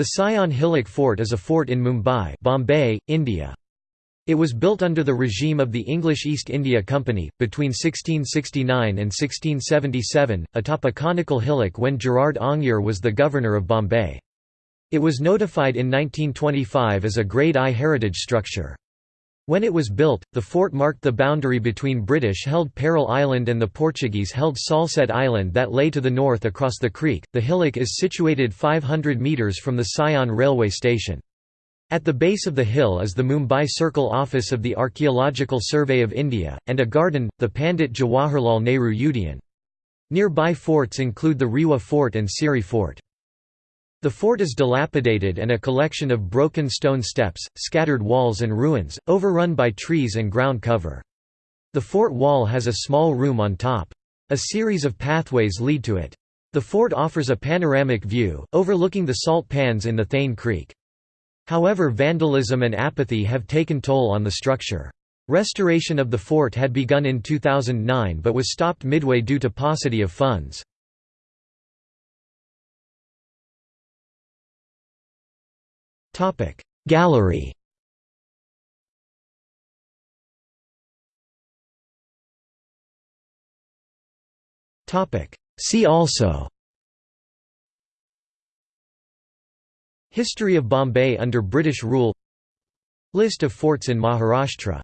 The Sion Hillock Fort is a fort in Mumbai Bombay, India. It was built under the regime of the English East India Company, between 1669 and 1677, atop a conical hillock when Gerard Aungier was the governor of Bombay. It was notified in 1925 as a Grade I heritage structure. When it was built, the fort marked the boundary between British-held Parel Island and the Portuguese-held Salsette Island that lay to the north across the creek. The hillock is situated 500 metres from the Sion railway station. At the base of the hill is the Mumbai Circle office of the Archaeological Survey of India, and a garden, the Pandit Jawaharlal Nehru Udyan. Nearby forts include the Riwa Fort and Sewri Fort. The fort is dilapidated and a collection of broken stone steps, scattered walls and ruins, overrun by trees and ground cover. The fort wall has a small room on top. A series of pathways lead to it. The fort offers a panoramic view, overlooking the salt pans in the Thane Creek. However vandalism and apathy have taken toll on the structure. Restoration of the fort had begun in 2009 but was stopped midway due to paucity of funds. Gallery. See also. History of Bombay under British rule. List of forts in Maharashtra